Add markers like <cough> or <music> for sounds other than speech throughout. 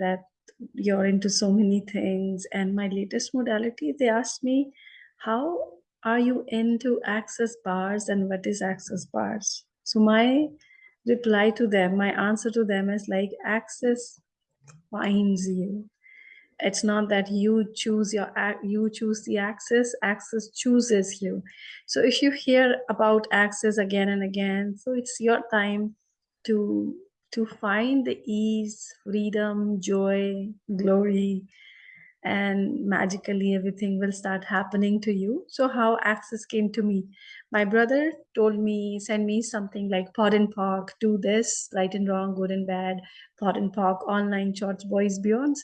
that you're into so many things. And my latest modality, they asked me, how are you into access bars and what is access bars? So my reply to them, my answer to them is like access finds you. It's not that you choose your you choose the access, access chooses you. So if you hear about access again and again, so it's your time to to find the ease, freedom, joy, glory, and magically everything will start happening to you. So how access came to me? My brother told me, send me something like POD and POC, do this, right and wrong, good and bad, POD and POC, all nine shorts, boys, beyonds.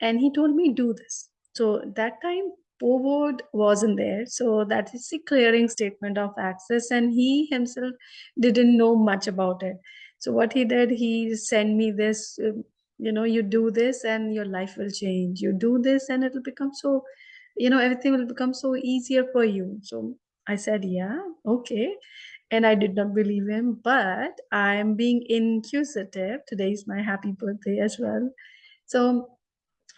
And he told me, do this. So that time POVOD wasn't there. So that is the clearing statement of access. And he himself didn't know much about it. So what he did, he sent me this, um, you know, you do this and your life will change. You do this and it'll become so, you know, everything will become so easier for you. So I said, yeah, okay. And I did not believe him, but I'm being inquisitive. Today is my happy birthday as well. So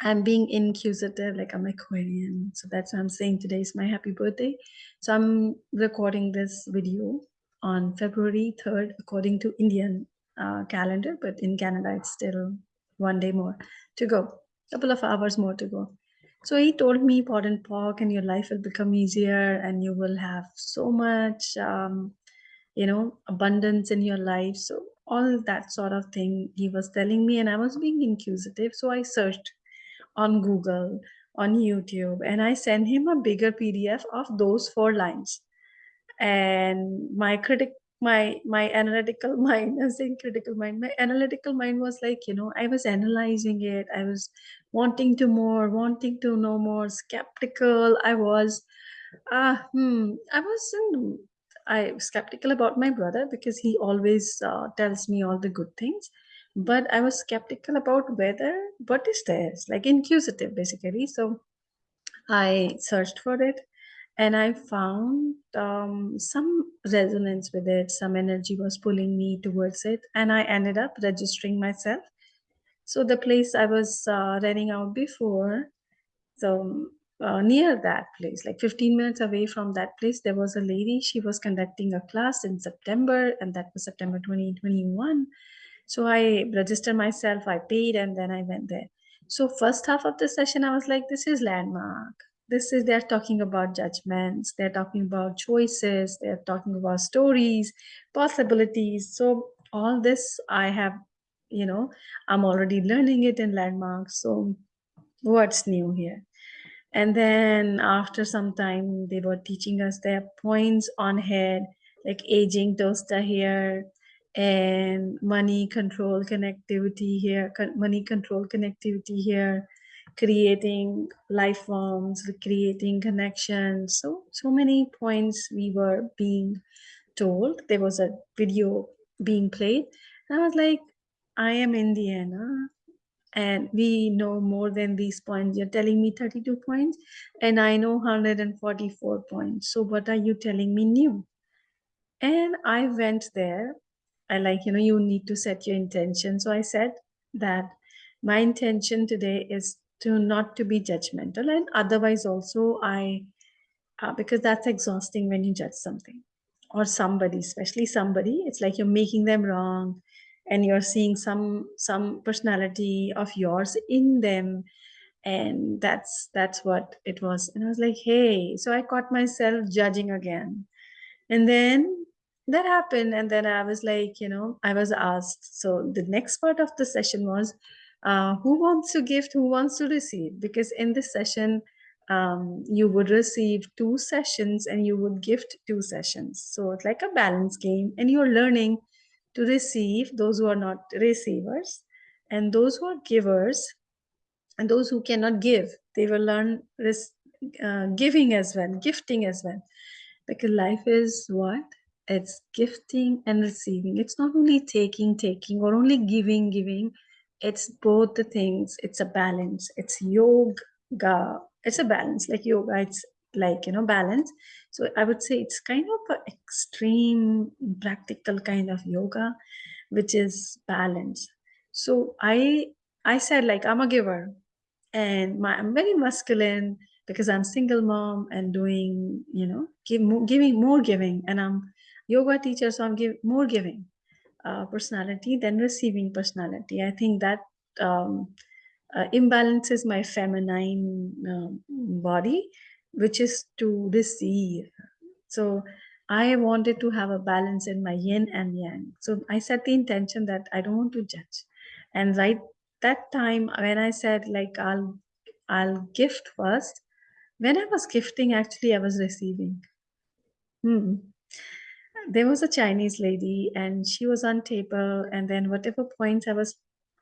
I'm being inquisitive, like I'm Aquarian. So that's why I'm saying today is my happy birthday. So I'm recording this video on February 3rd, according to Indian uh, calendar, but in Canada, it's still one day more to go, couple of hours more to go. So he told me POD and POC and your life will become easier and you will have so much, um, you know, abundance in your life. So all that sort of thing he was telling me and I was being inquisitive. So I searched on Google, on YouTube, and I sent him a bigger PDF of those four lines. And my critic my my analytical <laughs> mind i was saying critical mind my analytical mind was like you know i was analyzing it. I was wanting to more wanting to know more skeptical. I was uh hmm i wasn't i was skeptical about my brother because he always uh, tells me all the good things. But i was skeptical about whether what is this like inquisitive basically. So i searched for it and I found um, some resonance with it. Some energy was pulling me towards it, and I ended up registering myself. So the place I was uh, renting out before, so uh, near that place, like 15 minutes away from that place, there was a lady. She was conducting a class in September, and that was September 2021. So I registered myself, I paid, and then I went there. So first half of the session, I was like, this is landmark this is they're talking about judgments they're talking about choices they're talking about stories possibilities. So all this i have you know i'm already learning it in landmarks. So what's new here? And then after some time they were teaching us their points on head like aging toaster here and money control connectivity here money control connectivity here creating life forms, creating connections. So, so many points we were being told. There was a video being played. And I was like, I am Indiana and we know more than these points. You're telling me 32 points and I know 144 points. So what are you telling me new? And I went there. I like, you know, you need to set your intention. So I said that my intention today is to not to be judgmental and otherwise also i uh, because that's exhausting when you judge something or somebody especially somebody. It's like you're making them wrong and you're seeing some some personality of yours in them and that's that's what it was. And i was like hey so i caught myself judging again. And then that happened and then i was like you know i was asked. So the next part of the session was uh, who wants to gift, who wants to receive? Because in this session, um, you would receive two sessions and you would gift two sessions. So it's like a balance game and you're learning to receive those who are not receivers and those who are givers and those who cannot give, they will learn this uh, giving as well, gifting as well. Because life is what? It's gifting and receiving. It's not only taking, taking or only giving, giving it's both the things. It's a balance. It's yoga. It's a balance. Like yoga it's like you know balance. So i would say it's kind of an extreme practical kind of yoga which is balance. So i I said like I'm a giver, and my I'm very masculine because I'm single mom and doing you know give giving more giving, and I'm yoga teacher, so I'm give more giving uh, personality than receiving personality. I think that um, uh, imbalances my feminine uh, body, which is to receive. So I wanted to have a balance in my yin and yang. So I set the intention that I don't want to judge. And right that time when I said like I'll I'll gift first, when I was gifting, actually I was receiving. Hmm. There was a Chinese lady and she was on table and then whatever points I was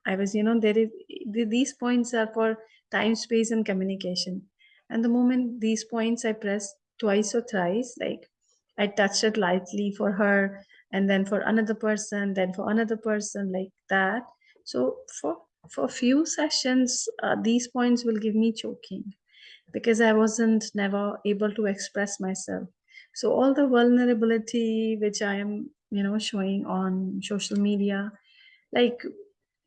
I was, you know, there is these points are for time, space, and communication. And the moment these points I pressed twice or thrice, like I touched it lightly for her, and then for another person, then for another person, like that. So for for a few sessions, uh, these points will give me choking because I wasn't never able to express myself. So all the vulnerability which I am, you know, showing on social media, like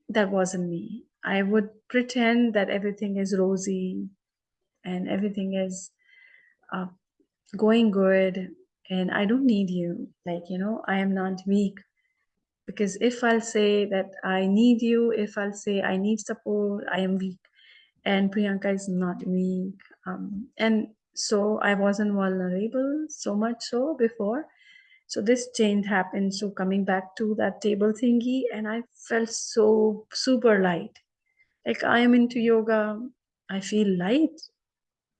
that wasn't me. I would pretend that everything is rosy and everything is uh, going good and I don't need you. Like, you know, I am not weak. Because if I'll say that I need you, if I'll say I need support, I am weak. And Priyanka is not weak. Um, and so I wasn't vulnerable so much so before. So this change happened. So coming back to that table thingy, and I felt so super light. Like I am into yoga, I feel light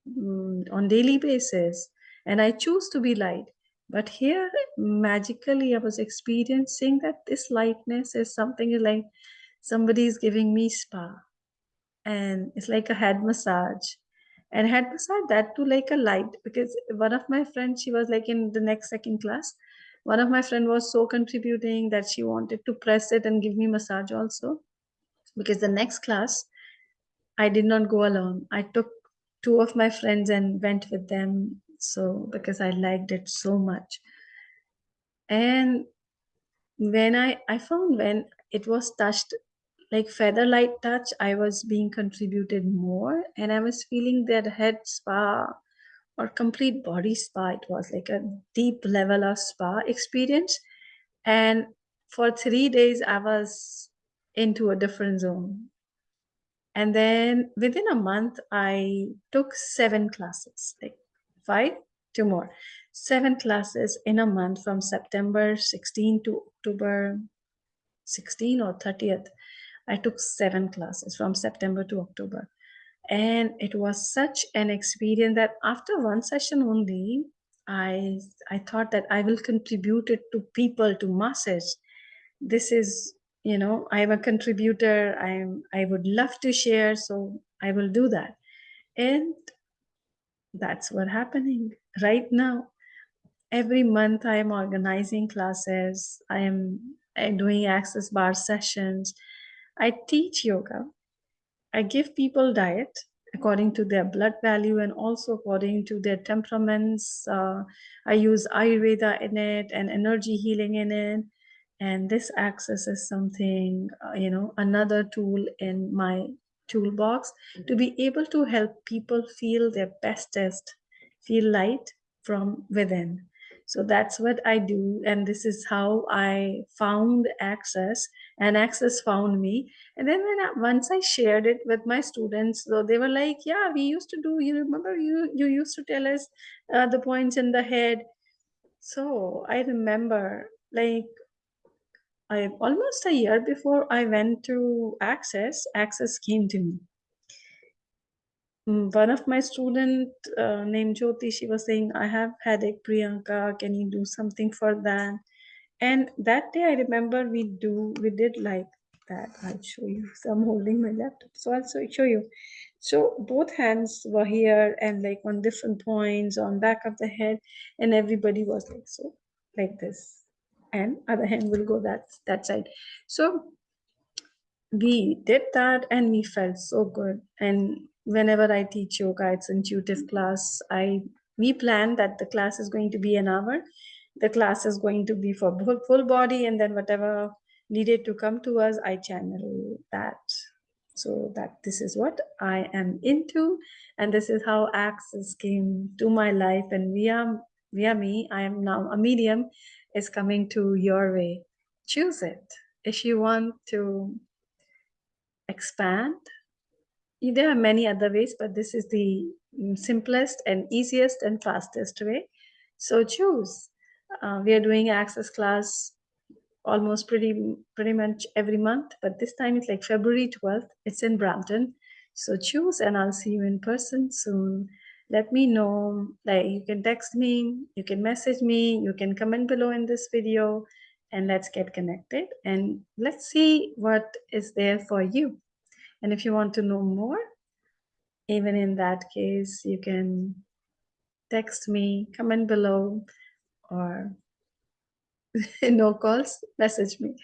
mm, on daily basis, and I choose to be light. But here, magically, I was experiencing that this lightness is something like somebody is giving me spa, and it's like a head massage and head massage that too like a light because one of my friends she was like in the next second class. One of my friend was so contributing that she wanted to press it and give me massage also. Because the next class i did not go alone. I took two of my friends and went with them so because i liked it so much. And when i i found when it was touched like feather light touch i was being contributed more and i was feeling that head spa or complete body spa it was like a deep level of spa experience. And for three days i was into a different zone. And then within a month i took seven classes like five two more. Seven classes in a month from september 16 to october 16 or 30th I took seven classes from September to October. And it was such an experience that after one session only, I I thought that I will contribute it to people, to masses. This is, you know, I'm a contributor. I'm I would love to share, so I will do that. And that's what happening right now. Every month I am organizing classes. I am I'm doing access bar sessions I teach yoga. I give people diet according to their blood value and also according to their temperaments. Uh, I use Ayurveda in it and energy healing in it. And this access is something, uh, you know, another tool in my toolbox to be able to help people feel their bestest, feel light from within so that's what i do and this is how i found access and access found me. And then when I, once i shared it with my students so they were like yeah we used to do you remember you you used to tell us uh, the points in the head. So i remember like I almost a year before I went to Access, Access came to me one of my student uh, named Jyoti, she was saying, I have headache, Priyanka, can you do something for that? And that day I remember we do, we did like that. I'll show you. So I'm holding my laptop. So I'll show you. So both hands were here and like on different points on back of the head and everybody was like, so like this. And other hand will go that, that side. So we did that and we felt so good. And whenever I teach yoga, it's intuitive mm-hmm. class. I we plan that the class is going to be an hour. The class is going to be for full, full body, and then whatever needed to come to us, I channel that. So that this is what I am into and this is how access came to my life. And via via me. I am now a medium is coming to your way. Choose it. If you want to expand there are many other ways but this is the mm, simplest and easiest and fastest way. So choose. Uh, we are doing access class almost pretty pretty much every month but this time it's like february 12th it's in brampton. So choose and i'll see you in person soon. Let me know like you can text me you can message me you can comment below in this video and let's get connected and let's see what is there for you and if you want to know more even in that case you can text me comment below or <laughs> no calls message me